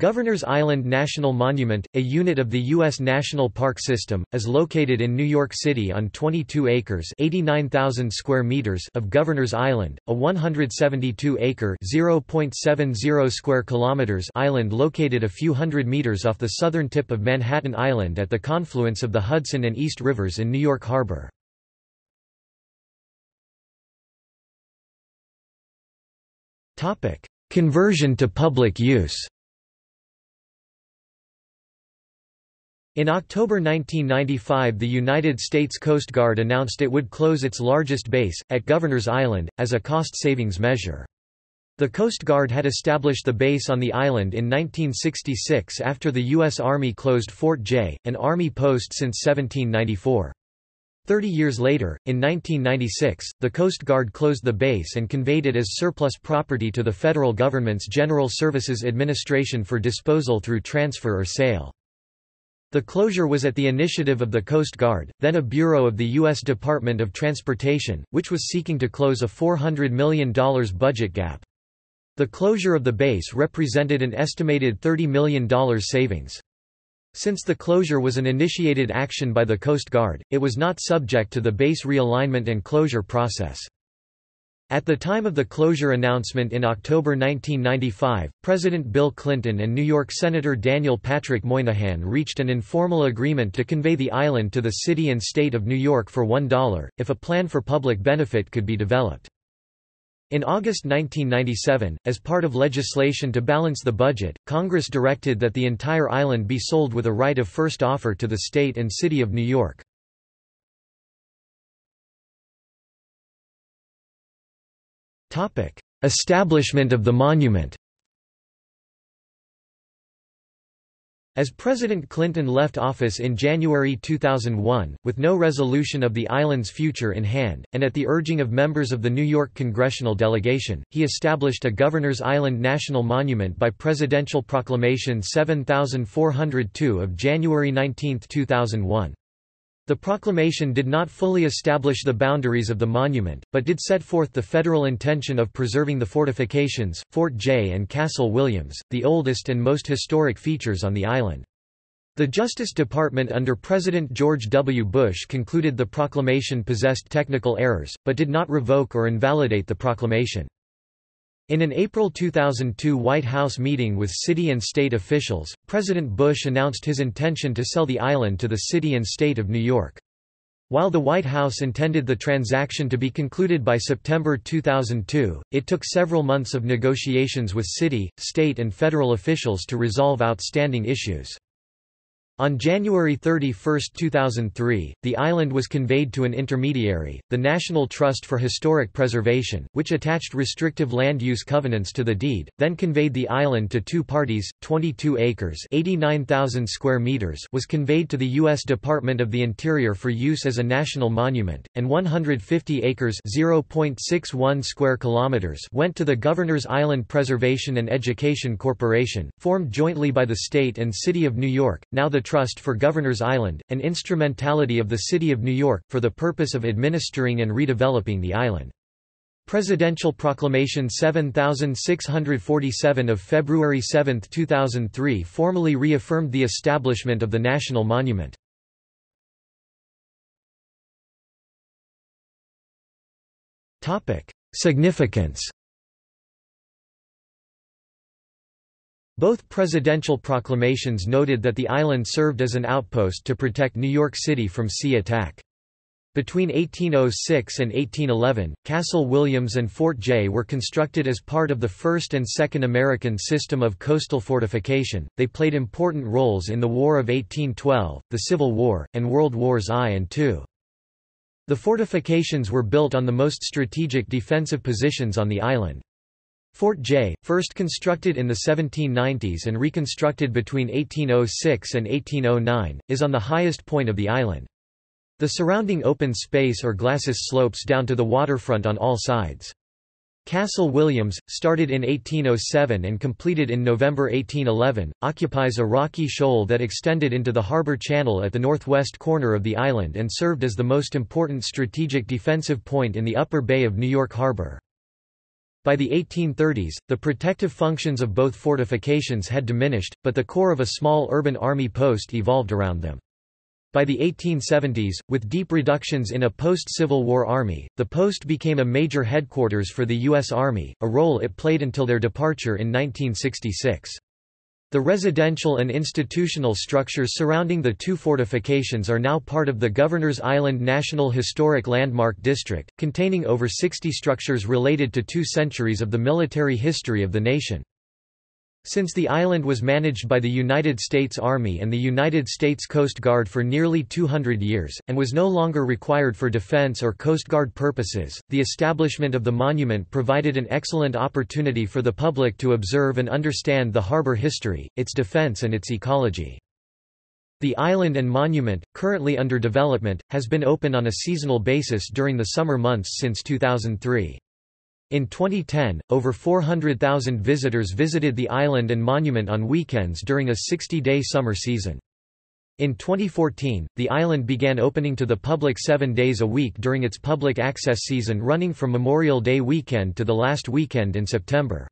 Governor's Island National Monument, a unit of the U.S. National Park System, is located in New York City on 22 acres (89,000 square meters) of Governor's Island, a 172-acre (0.70 square kilometers) island located a few hundred meters off the southern tip of Manhattan Island at the confluence of the Hudson and East Rivers in New York Harbor. Conversion to public use In October 1995 the United States Coast Guard announced it would close its largest base, at Governor's Island, as a cost-savings measure. The Coast Guard had established the base on the island in 1966 after the U.S. Army closed Fort Jay, an Army post since 1794. Thirty years later, in 1996, the Coast Guard closed the base and conveyed it as surplus property to the federal government's General Services Administration for disposal through transfer or sale. The closure was at the initiative of the Coast Guard, then a bureau of the U.S. Department of Transportation, which was seeking to close a $400 million budget gap. The closure of the base represented an estimated $30 million savings. Since the closure was an initiated action by the Coast Guard, it was not subject to the base realignment and closure process. At the time of the closure announcement in October 1995, President Bill Clinton and New York Senator Daniel Patrick Moynihan reached an informal agreement to convey the island to the city and state of New York for $1, if a plan for public benefit could be developed. In August 1997, as part of legislation to balance the budget, Congress directed that the entire island be sold with a right of first offer to the state and city of New York. Establishment of the monument As President Clinton left office in January 2001, with no resolution of the island's future in hand, and at the urging of members of the New York congressional delegation, he established a Governor's Island National Monument by Presidential Proclamation 7402 of January 19, 2001. The proclamation did not fully establish the boundaries of the monument, but did set forth the federal intention of preserving the fortifications, Fort Jay and Castle Williams, the oldest and most historic features on the island. The Justice Department under President George W. Bush concluded the proclamation possessed technical errors, but did not revoke or invalidate the proclamation. In an April 2002 White House meeting with city and state officials, President Bush announced his intention to sell the island to the city and state of New York. While the White House intended the transaction to be concluded by September 2002, it took several months of negotiations with city, state and federal officials to resolve outstanding issues. On January 31, 2003, the island was conveyed to an intermediary, the National Trust for Historic Preservation, which attached restrictive land use covenants to the deed, then conveyed the island to two parties, 22 acres 89,000 square meters was conveyed to the U.S. Department of the Interior for use as a national monument, and 150 acres 0.61 square kilometers went to the Governor's Island Preservation and Education Corporation, formed jointly by the state and city of New York, now the Trust for Governor's Island, an instrumentality of the City of New York, for the purpose of administering and redeveloping the island. Presidential Proclamation 7647 of February 7, 2003 formally reaffirmed the establishment of the national monument. Significance Both presidential proclamations noted that the island served as an outpost to protect New York City from sea attack. Between 1806 and 1811, Castle Williams and Fort Jay were constructed as part of the First and Second American system of coastal fortification. They played important roles in the War of 1812, the Civil War, and World Wars I and II. The fortifications were built on the most strategic defensive positions on the island. Fort Jay, first constructed in the 1790s and reconstructed between 1806 and 1809, is on the highest point of the island. The surrounding open space or glacis slopes down to the waterfront on all sides. Castle Williams, started in 1807 and completed in November 1811, occupies a rocky shoal that extended into the harbour channel at the northwest corner of the island and served as the most important strategic defensive point in the upper bay of New York Harbor. By the 1830s, the protective functions of both fortifications had diminished, but the core of a small urban army post evolved around them. By the 1870s, with deep reductions in a post-Civil War army, the post became a major headquarters for the U.S. Army, a role it played until their departure in 1966. The residential and institutional structures surrounding the two fortifications are now part of the Governor's Island National Historic Landmark District, containing over 60 structures related to two centuries of the military history of the nation. Since the island was managed by the United States Army and the United States Coast Guard for nearly 200 years, and was no longer required for defense or Coast Guard purposes, the establishment of the monument provided an excellent opportunity for the public to observe and understand the harbor history, its defense and its ecology. The island and monument, currently under development, has been open on a seasonal basis during the summer months since 2003. In 2010, over 400,000 visitors visited the island and monument on weekends during a 60-day summer season. In 2014, the island began opening to the public seven days a week during its public access season running from Memorial Day weekend to the last weekend in September.